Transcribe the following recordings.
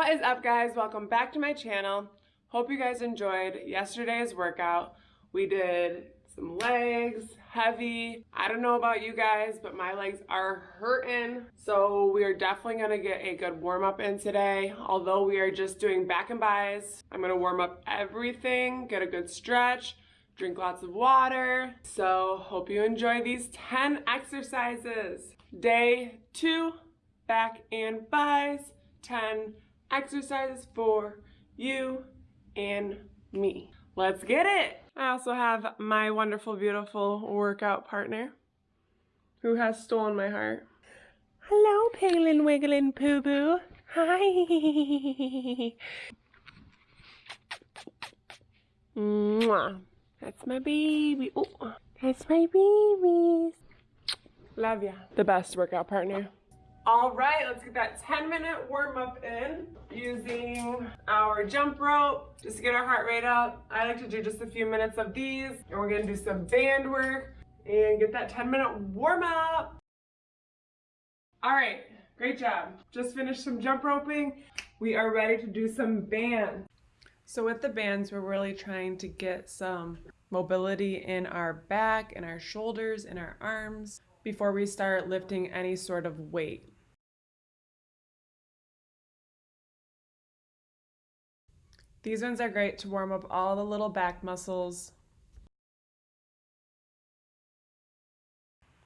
What is up guys? Welcome back to my channel. Hope you guys enjoyed yesterday's workout. We did some legs, heavy. I don't know about you guys, but my legs are hurting. So we are definitely gonna get a good warm up in today. Although we are just doing back and bis, I'm gonna warm up everything, get a good stretch, drink lots of water. So hope you enjoy these 10 exercises. Day two, back and bis, 10 exercises for you and me. Let's get it. I also have my wonderful, beautiful workout partner who has stolen my heart. Hello, Piglin Wigglin Poo Boo. Hi. Mwah. That's my baby. Oh, that's my babies. Love ya. The best workout partner. All right, let's get that 10 minute warm up in using our jump rope just to get our heart rate up. I like to do just a few minutes of these and we're gonna do some band work and get that 10 minute warm up. All right, great job. Just finished some jump roping. We are ready to do some bands. So with the bands, we're really trying to get some mobility in our back and our shoulders and our arms before we start lifting any sort of weight. These ones are great to warm up all the little back muscles.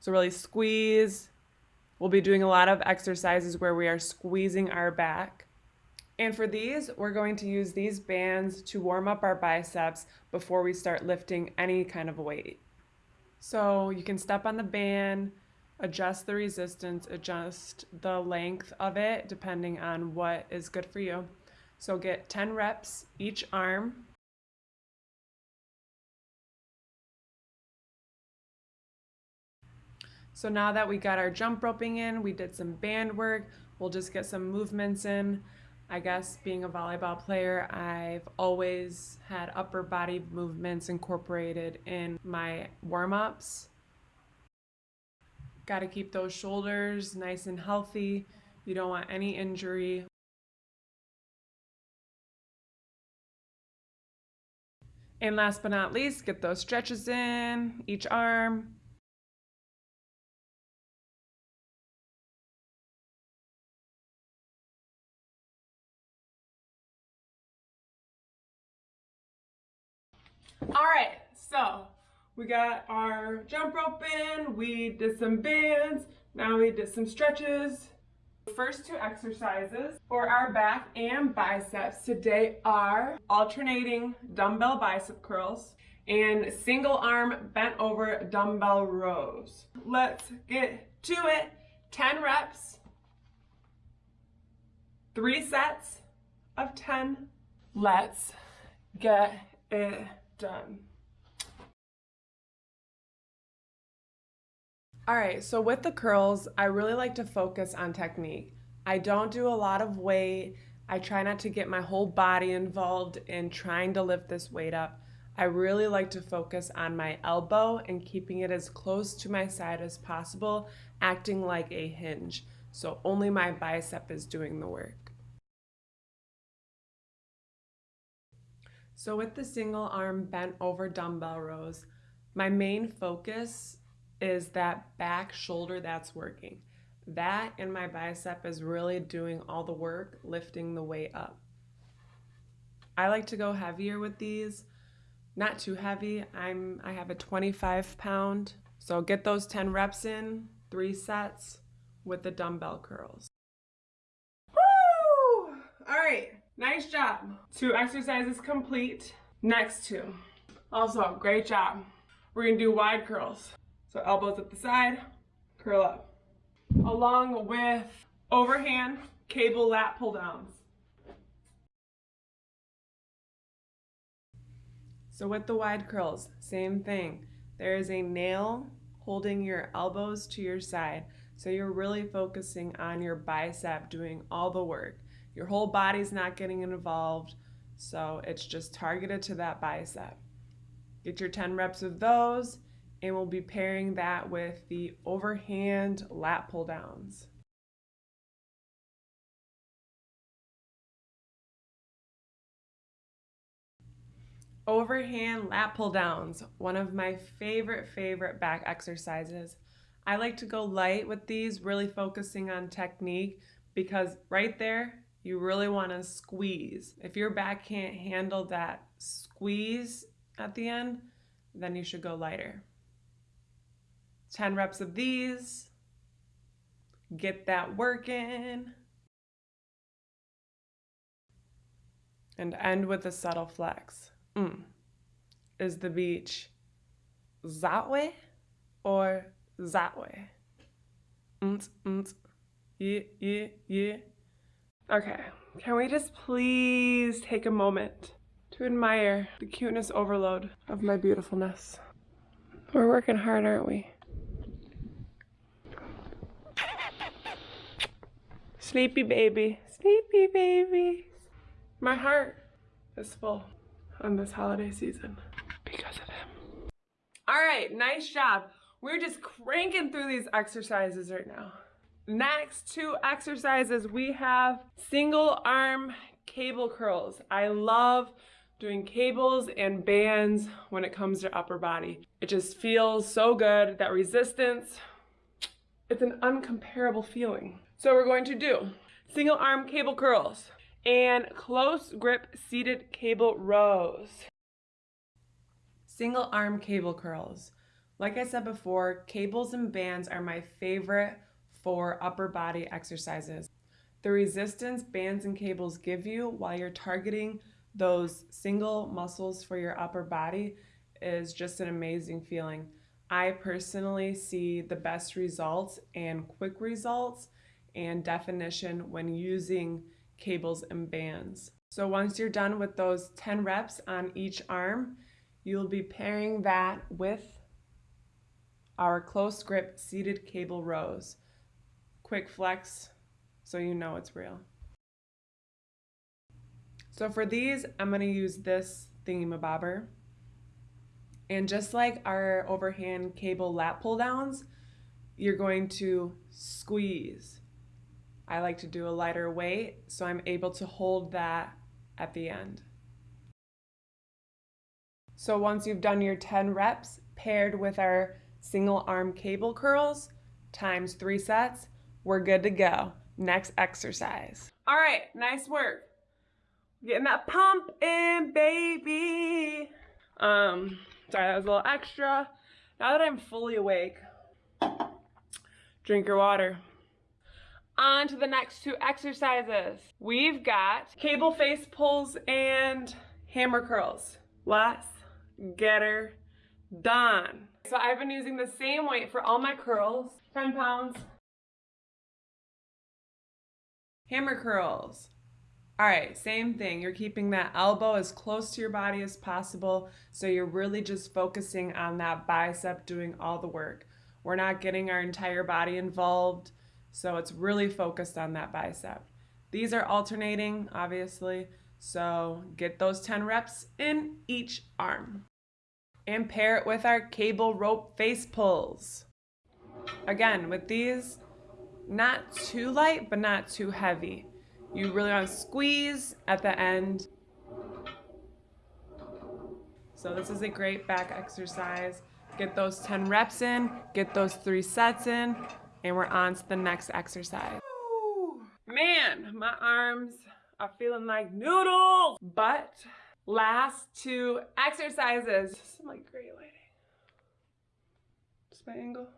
So really squeeze. We'll be doing a lot of exercises where we are squeezing our back. And for these, we're going to use these bands to warm up our biceps before we start lifting any kind of weight. So you can step on the band, adjust the resistance, adjust the length of it depending on what is good for you. So get 10 reps each arm. So now that we got our jump roping in, we did some band work, we'll just get some movements in. I guess being a volleyball player, I've always had upper body movements incorporated in my warm-ups. Got to keep those shoulders nice and healthy. You don't want any injury And last but not least, get those stretches in each arm. All right, so we got our jump rope in, we did some bands, now we did some stretches. First two exercises for our back and biceps today are alternating dumbbell bicep curls and single arm bent over dumbbell rows. Let's get to it. 10 reps, three sets of 10. Let's get it done. All right, so with the curls, I really like to focus on technique. I don't do a lot of weight. I try not to get my whole body involved in trying to lift this weight up. I really like to focus on my elbow and keeping it as close to my side as possible, acting like a hinge. So only my bicep is doing the work. So with the single arm bent over dumbbell rows, my main focus is that back shoulder that's working. That and my bicep is really doing all the work, lifting the weight up. I like to go heavier with these, not too heavy. I'm I have a 25 pound, so get those 10 reps in, three sets with the dumbbell curls. Woo! All right, nice job. Two exercises complete. Next two. Also, great job. We're gonna do wide curls. So elbows at the side, curl up. Along with overhand cable lat pull downs. So with the wide curls, same thing. There is a nail holding your elbows to your side. So you're really focusing on your bicep doing all the work. Your whole body's not getting involved, so it's just targeted to that bicep. Get your 10 reps of those, and we'll be pairing that with the overhand lat pull downs. Overhand lat pull downs, one of my favorite, favorite back exercises. I like to go light with these, really focusing on technique because right there, you really want to squeeze. If your back can't handle that squeeze at the end, then you should go lighter. 10 reps of these. Get that working. And end with a subtle flex. Mm. Is the beach that way or that way? Mm, mm. Yeah, yeah, yeah. Okay, can we just please take a moment to admire the cuteness overload of my beautifulness? We're working hard, aren't we? Sleepy baby, sleepy baby. My heart is full on this holiday season because of him. All right, nice job. We're just cranking through these exercises right now. Next two exercises, we have single arm cable curls. I love doing cables and bands when it comes to upper body. It just feels so good. That resistance, it's an uncomparable feeling. So we're going to do single arm cable curls and close grip seated cable rows. Single arm cable curls. Like I said before, cables and bands are my favorite for upper body exercises. The resistance bands and cables give you while you're targeting those single muscles for your upper body is just an amazing feeling. I personally see the best results and quick results and definition when using cables and bands. So once you're done with those 10 reps on each arm, you'll be pairing that with our close grip seated cable rows. Quick flex so you know it's real. So for these, I'm gonna use this thingamabobber. And just like our overhand cable lat pull downs, you're going to squeeze. I like to do a lighter weight, so I'm able to hold that at the end. So once you've done your 10 reps paired with our single arm cable curls times three sets, we're good to go. Next exercise. All right, nice work. Getting that pump in, baby. Um, sorry, that was a little extra. Now that I'm fully awake, drink your water. On to the next two exercises. We've got cable face pulls and hammer curls. Let's get her done. So I've been using the same weight for all my curls, 10 pounds. Hammer curls. All right, same thing. You're keeping that elbow as close to your body as possible. So you're really just focusing on that bicep doing all the work. We're not getting our entire body involved. So it's really focused on that bicep. These are alternating, obviously. So get those 10 reps in each arm. And pair it with our cable rope face pulls. Again, with these, not too light, but not too heavy. You really want to squeeze at the end. So this is a great back exercise. Get those 10 reps in, get those three sets in, and we're on to the next exercise. Man, my arms are feeling like noodles. But last two exercises. Some like great lighting. Just my angle.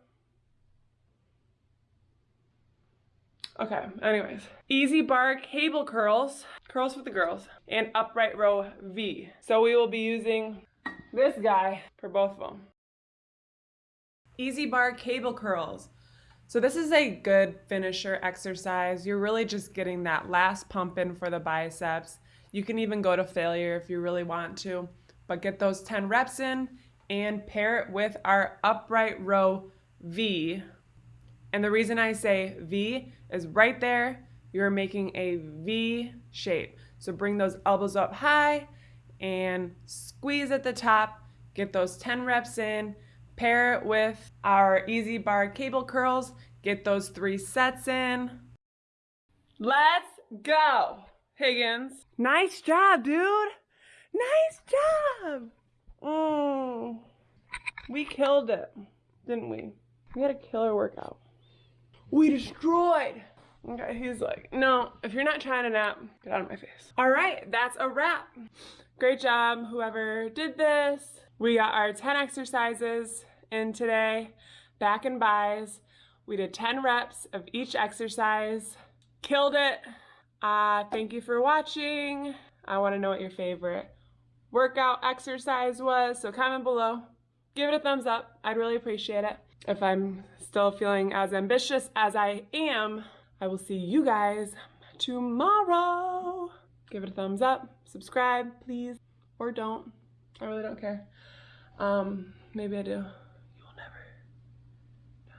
Okay, anyways. EZ bar cable curls, curls with the girls, and upright row V. So we will be using this guy for both of them. EZ bar cable curls. So this is a good finisher exercise. You're really just getting that last pump in for the biceps. You can even go to failure if you really want to, but get those 10 reps in and pair it with our upright row V. And the reason I say V is right there, you're making a V shape. So bring those elbows up high and squeeze at the top, get those 10 reps in, Pair it with our EZ bar cable curls. Get those three sets in. Let's go, Higgins. Nice job, dude. Nice job! Mm. We killed it, didn't we? We had a killer workout. We destroyed! Okay, he's like, no, if you're not trying to nap, get out of my face. All right, that's a wrap. Great job, whoever did this. We got our 10 exercises in today, back and bis. We did 10 reps of each exercise. Killed it. Uh, thank you for watching. I want to know what your favorite workout exercise was, so comment below. Give it a thumbs up. I'd really appreciate it. If I'm still feeling as ambitious as I am, I will see you guys tomorrow. Give it a thumbs up, subscribe, please, or don't. I really don't care. Um, maybe I do. You'll never know.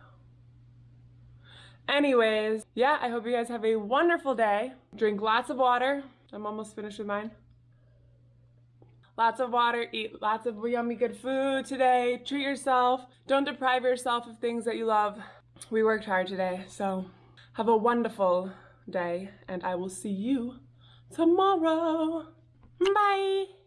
Anyways, yeah, I hope you guys have a wonderful day. Drink lots of water. I'm almost finished with mine. Lots of water, eat lots of yummy good food today. Treat yourself. Don't deprive yourself of things that you love. We worked hard today, so have a wonderful day, and I will see you tomorrow. Bye.